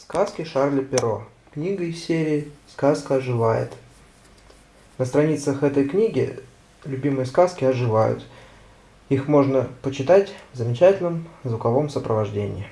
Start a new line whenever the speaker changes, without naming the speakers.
Сказки Шарля Перро. Книга из серии «Сказка оживает». На страницах этой книги любимые сказки оживают. Их можно почитать в замечательном звуковом сопровождении.